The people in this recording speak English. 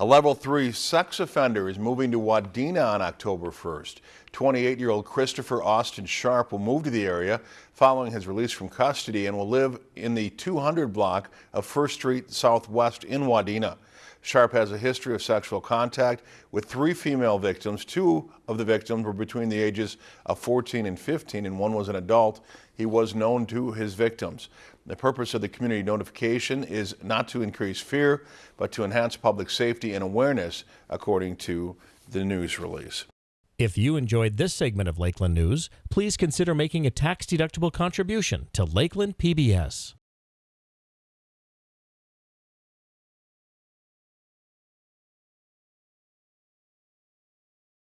A level three sex offender is moving to Wadena on October 1st. 28-year-old Christopher Austin Sharp will move to the area following his release from custody and will live in the 200 block of First Street Southwest in Wadena. Sharp has a history of sexual contact with three female victims. Two of the victims were between the ages of 14 and 15 and one was an adult. He was known to his victims. The purpose of the community notification is not to increase fear, but to enhance public safety and awareness, according to the news release. If you enjoyed this segment of Lakeland News, please consider making a tax-deductible contribution to Lakeland PBS.